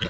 you